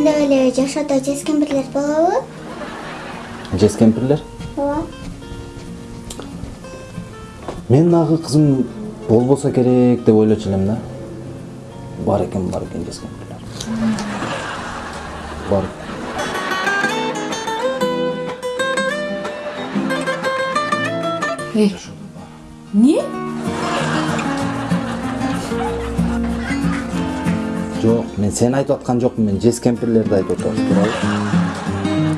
ичинде эле жашоодо жез кемпирлер болобу жез кемпирлер ооба мен дагы кызым болбосо керек деп ойлочу элем да бар экен бар экен жез кемпирлер бар эй эмне жок мен сени айтып аткан жокмун мен жез кемпирлерди айтып туурабы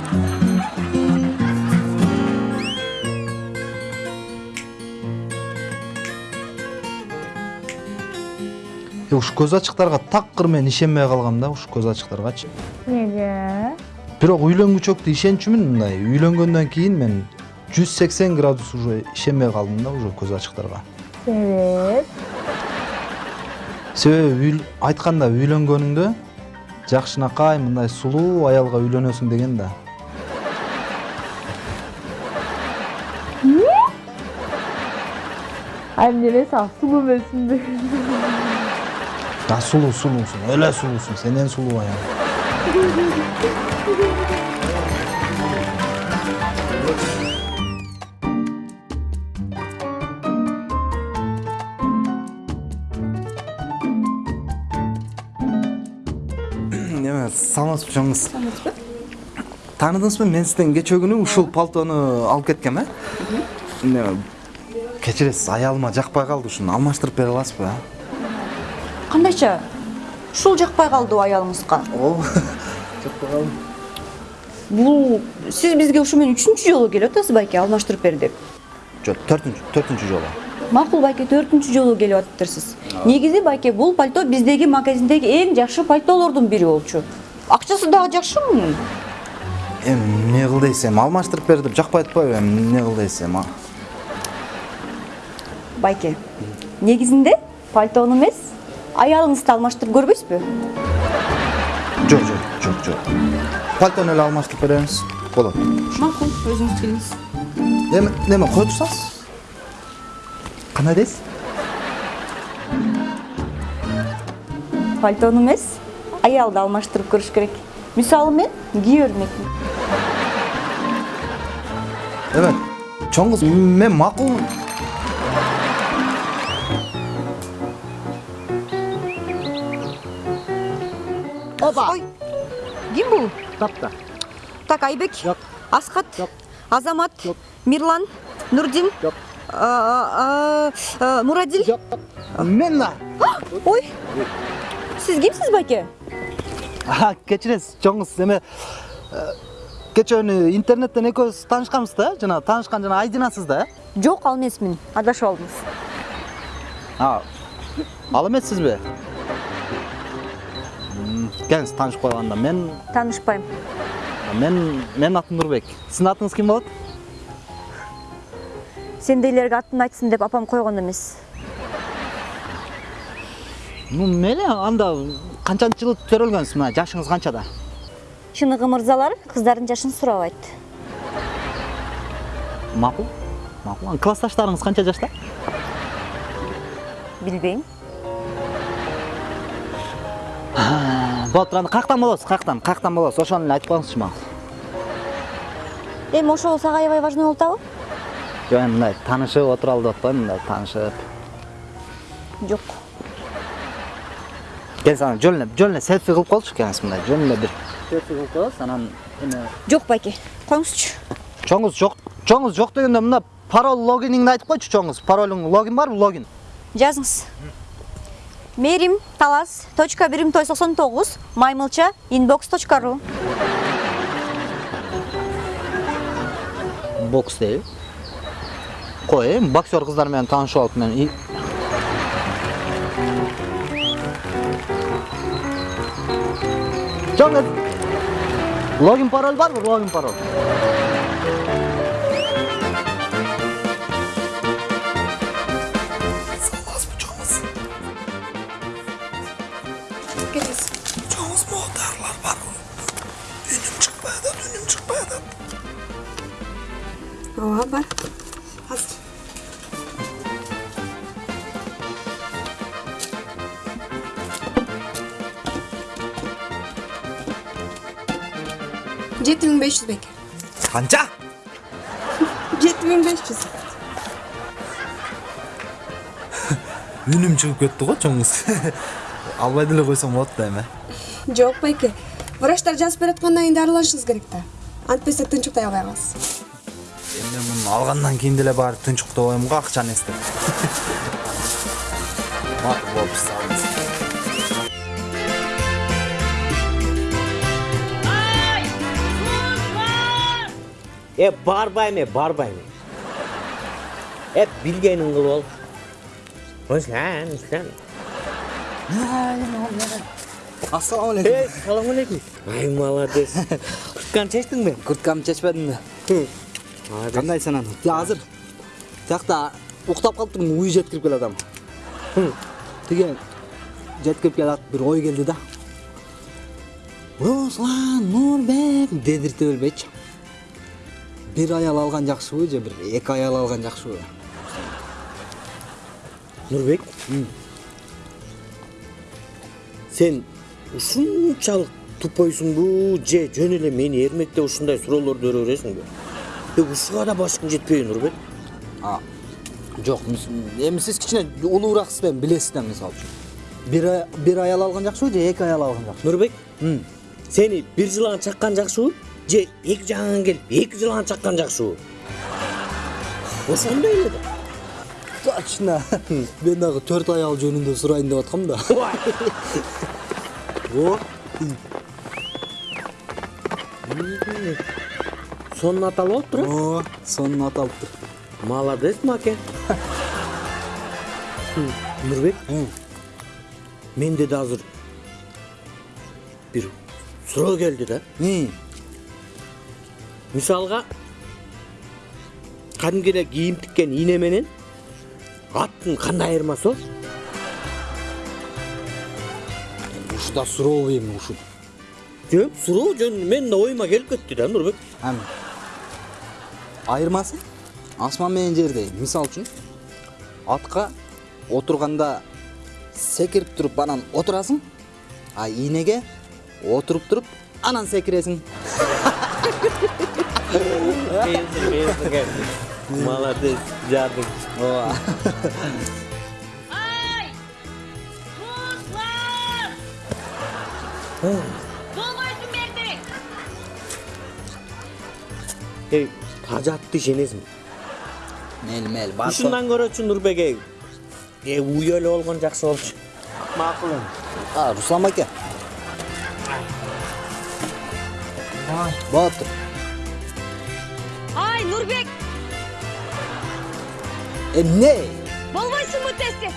Е, ушу көз ачыктарга такыр мен ишенбей калгам да ушу көз ачыктаргачы Неге? бирок үйлөнгүчөктү ишенчүмүн мындай үйлөнгөндөн кийин мен жүз сексен градус уже ишенбей калдым да уже көз ачыктарга Себеп? Себеби үйл- айтканда үйлөнгөнүңдө жакшынакай мындай сулуу аялга үйлөнөсүң деген да. А эмне сен сулуу эмессиңби? да сулуу сулуусуң эле сулуусуң сенден сулуу аял неме саламатсызбы чоңуз тааныдыңызбы мен сизден кечээ күнү ушул пальтону алып кеткем э кечиресиз аялыма жакпай калды ушуну алмаштырып бере аласызбы кандайча ушул жакпай калдыбы аялыңызга ооба жакпай калды бул сиз бизге ушу менен үчүнчү жолу келип атасыз байке алмаштырып бер деп жок төртүнчү төртүнчү жолу макул байке төртүнчү жолу келип атыптырсыз негизи байке бул пальто биздеги магазиндеги эң жакшы пальтолордун бири болчу акчасы дагы жакшымы эми эмне кыл дейсиз эми алмаштырып бер деп жакпай атпайбы эми эмне кыл дейсиз эми а? байке негизинде пальтону эмес аялыңызды алмаштырып көрбөйсүзбү жок жок жок жок пальтону эле алмаштырып беребиз болот макул өзүңүз келиңиз эми неме кое турсаңыз кандай дейсиз пальтону эмес аялды алмаштырып көрүш керек мисалы мен кие бермекмин эме чоң кыз мен макул опа ким бул Тапта. так айбек Жок. асхат Жок. азамат Жок. мирлан нурдин Жок. Мурадил Жок. мен да ой. Байке А, кечиресиз чоң кыз эме э, кечээ күнү интернеттен экөөбүз таанышканбыз да? Жана таанышкан жана айдинасыз да? Э жок ал эмесмин адашып алдыңыз а ал эмессизби келиңиз таанышып коелу анда. Мен таанышпайм мен менин атым нурбек сиздин атыңыз ким болот? Сендейлерге атын айтсын деп апам койгон эмес ну мейли анда канчанчы жылы төрөлгөнсүз мына жашыңыз канчада чыныгы мырзалар кыздардын жашын сурабайт макул макул классташтарыңыз канча жашта билбейм. Болот тур анда каяктан болосуз каяктан каяктан болосуз ошону эле айтып коюңузчу мага эми ошол сага аябай важный болуп атабы? Эми мындай таанышып отуралы деп атпаймынбы мындай таанышып жок келиңиз ана жөн эле жөн эле селфи кылып коелучу келиңиз мындай эле бир селфи кылып коебуз анан эме жок байке коюңузчу чоңуз жок чоңуз жок дегенде мына пароль логиниңди айтып койчу чоңуз паролуң логин барбы логин жазыңыз мерим талас точка бирим той соксон тогуз маймылча inbox точка ру бокс дейби кой эми боксер кыздар менен таанышып алып мен чоң логин пароль барбы логин пароль ооба бар жети миң беш жүз беке канча? жети миң беш жүз. Үнүм чыгып кетти го чоңуз. Албай деле койсоң болот да эми жок байке. Врачтар жазып бераткандан кийин дарыланышыңыз керек да. Антпесек тынчыктай албай каласыз эми мен муну алгандан кийин деле барып тынчыктабайм го акчаны эстеп макул Е барбайм е барбайм. Е билгенин кылып ал. Осылан, осылан. ассалам алейкум Ey, салам алейкум. Ай, молодец. Куртканы чечтиңби? курткамды чечпедим да Молодец. кандайсың анан азыр тиякта уктап калыптырмын уй жеткирип келатам тиги жеткирип келат бир ой келди да руслан нурбек дедирте билбейчи бир аял алган жакшыбы же бир эки аял алган жакшыбы Нурбек. Сен ушунчалык тупойсуңбу же жөн эле мени эрмектеп ушундай суроолорду бере бересиңби? Ушуга да башкың жетпейби Нурбек? жок эми сиз кичине улуураksыз эми билесиз да мисалы үчүн бир аял алган жакшыбы же эки аял алган жакшыбы Нурбек. Сени бир жылан чаккан жакшыбы? Же эки жагыңан келип эки жылан чаккан жакшыбы? Ошондой эле да. точно мен дагы төрт аял жөнүндө сурайын деп аткам да о Сонун аталып алыптыр. о сонун аталыптыр Молодец, Маке. Нурбек, менде да азыр бир суроо келди да. Кадимки эле кийим тиккен ийне менен аттын кандай айырмасы бар? ушу да сурообу эми ушу Жөн суроо жөн менин да оюма келип кетти да Нурбек. Айырмасы асман менен жердей. Мисал үчүн атка отурганда секирип туруп анан отурасың, а ийнеге отуруп туруп анан секиресиң. Молодец, жадың. Ооба. Эй, тажатты ишенесиң. Мел мел бар. Ушундан көрөчү Нурбек эй. Э, эле болгон жакшы болчу. Макул эми. А, Руслан аке. Болуптур. Эмне? болбойсуңбу тез тез